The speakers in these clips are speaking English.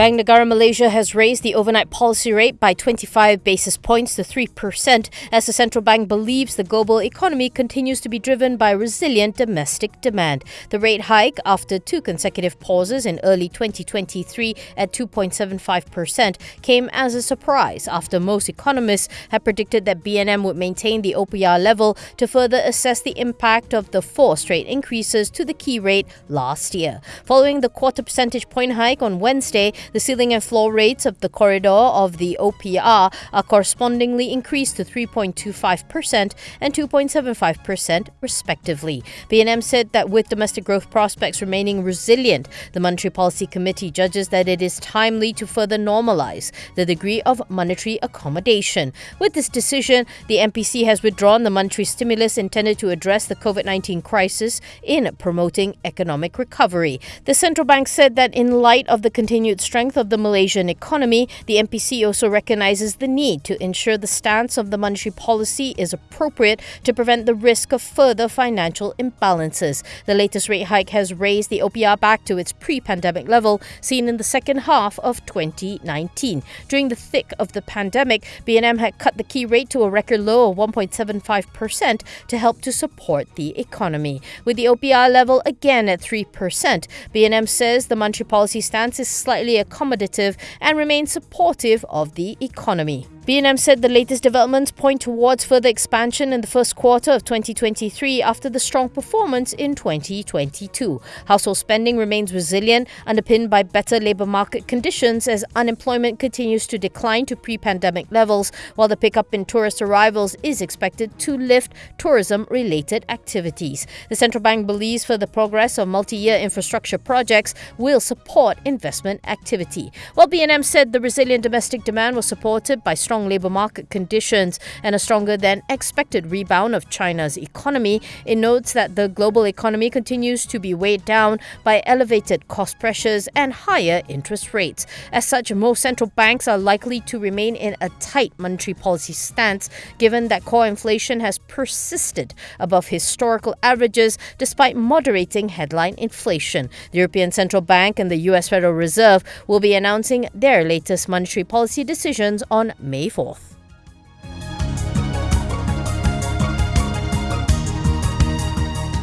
Bank Negara Malaysia has raised the overnight policy rate by 25 basis points to 3% as the central bank believes the global economy continues to be driven by resilient domestic demand. The rate hike, after two consecutive pauses in early 2023 at 2.75%, came as a surprise after most economists had predicted that BNM would maintain the OPR level to further assess the impact of the four straight increases to the key rate last year. Following the quarter percentage point hike on Wednesday, the ceiling and floor rates of the corridor of the OPR are correspondingly increased to 3.25% and 2.75%, respectively. BNM said that with domestic growth prospects remaining resilient, the Monetary Policy Committee judges that it is timely to further normalize the degree of monetary accommodation. With this decision, the MPC has withdrawn the monetary stimulus intended to address the COVID 19 crisis in promoting economic recovery. The central bank said that in light of the continued strength strength of the Malaysian economy, the MPC also recognizes the need to ensure the stance of the monetary policy is appropriate to prevent the risk of further financial imbalances. The latest rate hike has raised the OPR back to its pre pandemic level seen in the second half of 2019. During the thick of the pandemic, BNM had cut the key rate to a record low of 1.75% to help to support the economy. With the OPR level again at 3%, BNM says the monetary policy stance is slightly accommodative and remain supportive of the economy. BNM said the latest developments point towards further expansion in the first quarter of 2023 after the strong performance in 2022. Household spending remains resilient, underpinned by better labour market conditions as unemployment continues to decline to pre pandemic levels, while the pickup in tourist arrivals is expected to lift tourism related activities. The central bank believes further progress of multi year infrastructure projects will support investment activity. While BNM said the resilient domestic demand was supported by strong labour market conditions and a stronger than expected rebound of China's economy, it notes that the global economy continues to be weighed down by elevated cost pressures and higher interest rates. As such, most central banks are likely to remain in a tight monetary policy stance, given that core inflation has persisted above historical averages despite moderating headline inflation. The European Central Bank and the US Federal Reserve will be announcing their latest monetary policy decisions on May May 4th.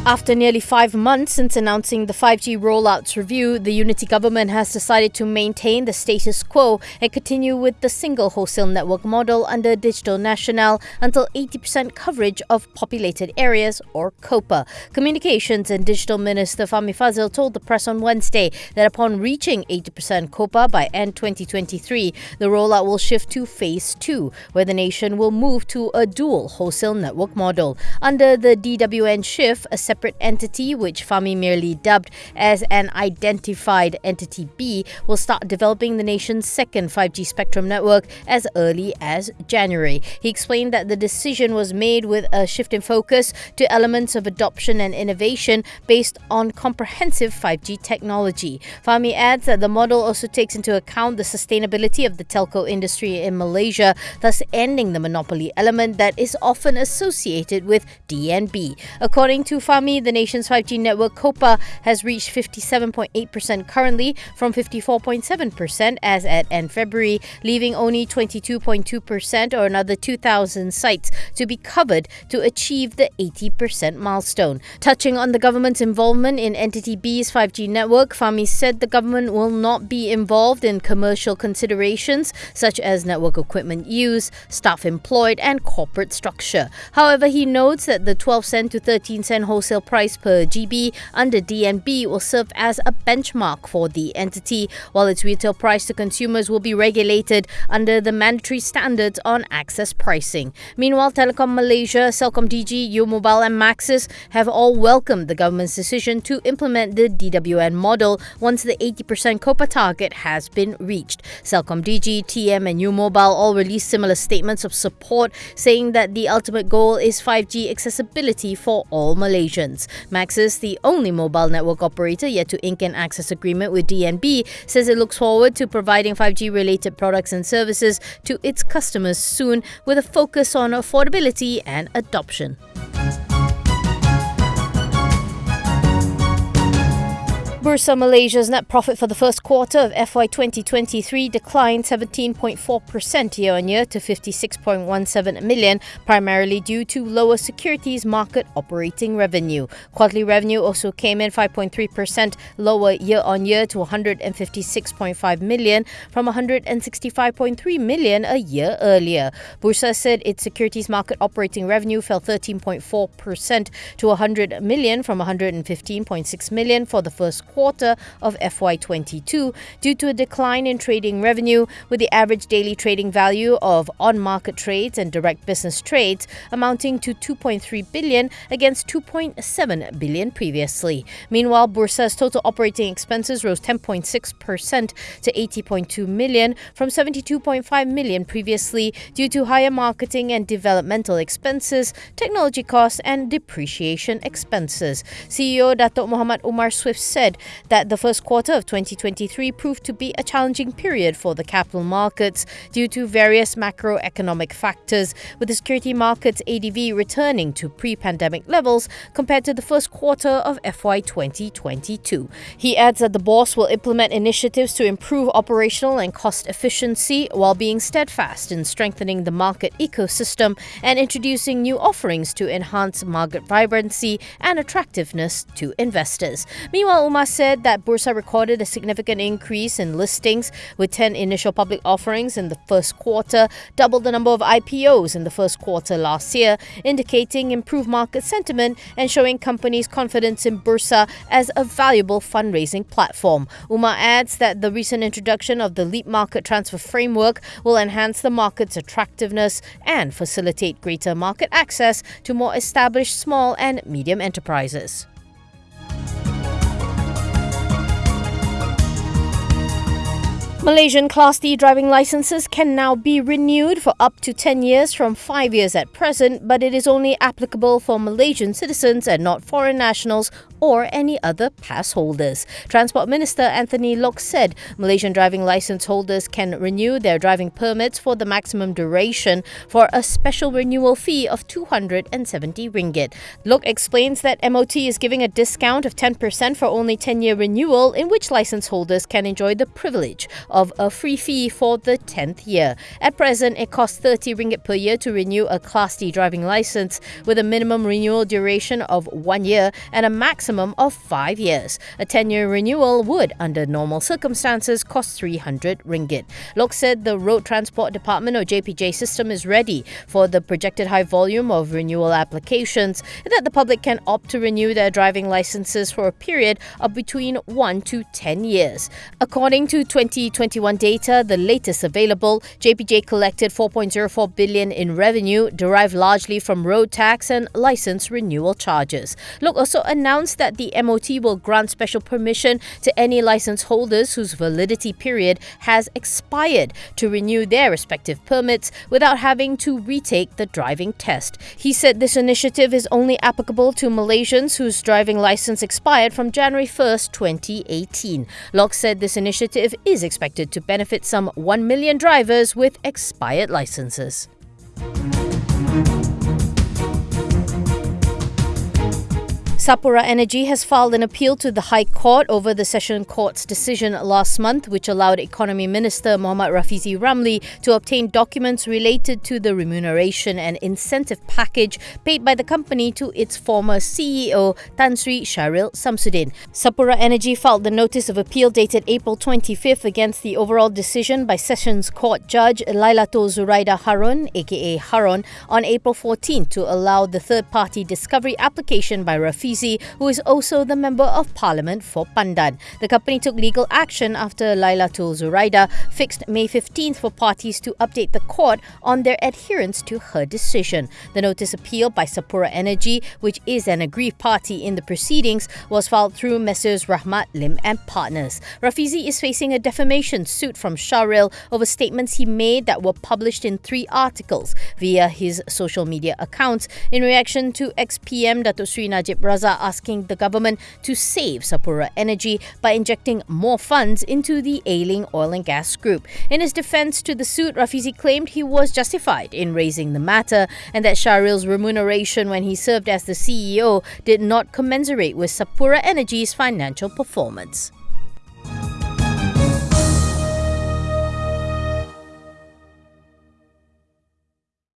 After nearly five months since announcing the 5G rollouts review, the Unity government has decided to maintain the status quo and continue with the single wholesale network model under Digital Nasional until 80% coverage of populated areas or COPA. Communications and Digital Minister Fahmi Fadzil told the press on Wednesday that upon reaching 80% COPA by end 2023, the rollout will shift to phase 2, where the nation will move to a dual wholesale network model. Under the DWN shift, a separate entity, which Fahmi merely dubbed as an identified entity B, will start developing the nation's second 5G spectrum network as early as January. He explained that the decision was made with a shift in focus to elements of adoption and innovation based on comprehensive 5G technology. Fahmi adds that the model also takes into account the sustainability of the telco industry in Malaysia, thus ending the monopoly element that is often associated with DNB. According to The nation's 5G network COPA has reached 57.8% currently from 54.7% as at end February, leaving only 22.2% or another 2,000 sites to be covered to achieve the 80% milestone. Touching on the government's involvement in Entity B's 5G network, Fahmi said the government will not be involved in commercial considerations such as network equipment use, staff employed, and corporate structure. However, he notes that the 12 cent to 13 cent wholesale wholesale price per GB under DNB will serve as a benchmark for the entity, while its retail price to consumers will be regulated under the mandatory standards on access pricing. Meanwhile, Telekom Malaysia, CelcomDigi, U Mobile, and Maxis have all welcomed the government's decision to implement the DWN model once the 80% COPA target has been reached. CelcomDigi, TM, and U Mobile all released similar statements of support, saying that the ultimate goal is 5G accessibility for all Malaysians. Maxis, the only mobile network operator yet to ink an access agreement with DNB, says it looks forward to providing 5G related products and services to its customers soon with a focus on affordability and adoption. Bursa Malaysia's net profit for the first quarter of FY 2023 declined 17.4% year on year to 56.17 million, primarily due to lower securities market operating revenue. Quarterly revenue also came in 5.3% lower year on year to 156.5 million from 165.3 million a year earlier. Bursa said its securities market operating revenue fell 13.4% to 100 million from 115.6 million for the first quarter of FY22 due to a decline in trading revenue, with the average daily trading value of on market trades and direct business trades amounting to 2.3 billion against 2.7 billion previously. Meanwhile, Bursa's total operating expenses rose 10.6% to 80.2 million from 72.5 million previously due to higher marketing and developmental expenses, technology costs, and depreciation expenses. CEO Datuk Muhammad Umar Swift said that the first quarter of 2023 proved to be a challenging period for the capital markets due to various macroeconomic factors, with the security markets ADV returning to pre pandemic levels compared to the first quarter of FY 2022. He adds that the Bursa will implement initiatives to improve operational and cost efficiency while being steadfast in strengthening the market ecosystem and introducing new offerings to enhance market vibrancy and attractiveness to investors. Meanwhile, Umar said that Bursa recorded a significant increase in listings with 10 initial public offerings in the first quarter, double the number of IPOs in the first quarter last year, indicating improved market sentiment and showing companies' confidence in Bursa as a valuable fundraising platform. Umar adds that the recent introduction of the Leap Market Transfer Framework will enhance the market's attractiveness and facilitate greater market access to more established small and medium enterprises. Malaysian Class D driving licenses can now be renewed for up to 10 years from 5 years at present, but it is only applicable for Malaysian citizens and not foreign nationals or any other pass holders. Transport Minister Anthony Loke said Malaysian driving license holders can renew their driving permits for the maximum duration for a special renewal fee of 270 ringgit. Loke explains that MOT is giving a discount of 10% for only 10-year renewal in which license holders can enjoy the privilege of a free fee for the 10th year. At present, it costs 30 ringgit per year to renew a Class D driving license with a minimum renewal duration of 1 year and a maximum of five years. A 10 year renewal would, under normal circumstances, cost 300 ringgit. Loke said the Road Transport Department or JPJ system is ready for the projected high volume of renewal applications and that the public can opt to renew their driving licenses for a period of between 1 to 10 years. According to 2021 data, the latest available, JPJ collected 4.04 billion in revenue derived largely from road tax and license renewal charges. Loke also announced that the MOT will grant special permission to any license holders whose validity period has expired to renew their respective permits without having to retake the driving test. He said this initiative is only applicable to Malaysians whose driving license expired from January 1st, 2018. Loke said this initiative is expected to benefit some 1 million drivers with expired licenses. Sapura Energy has filed an appeal to the High Court over the Session Court's decision last month, which allowed Economy Minister Mohammad Rafizi Ramli to obtain documents related to the remuneration and incentive package paid by the company to its former CEO, Tan Sri Shahril Shamsuddin. Sapura Energy filed the notice of appeal dated April 25th against the overall decision by Sessions Court Judge Lailatul Zuraida Harun, aka Harun, on April 14 to allow the third party discovery application by Rafizi who is also the Member of Parliament for Pandan. The company took legal action after Lailatul Zuraida fixed May 15th for parties to update the court on their adherence to her decision. The notice appeal by Sapura Energy, which is an aggrieved party in the proceedings, was filed through Messrs. Rahmat Lim and Partners. Rafizi is facing a defamation suit from Shahril over statements he made that were published in three articles via his social media accounts in reaction to ex-PM Datuk Sri Najib Razak are asking the government to save Sapura Energy by injecting more funds into the ailing oil and gas group. In his defense to the suit, Rafizi claimed he was justified in raising the matter and that Shahril's remuneration when he served as the CEO did not commensurate with Sapura Energy's financial performance.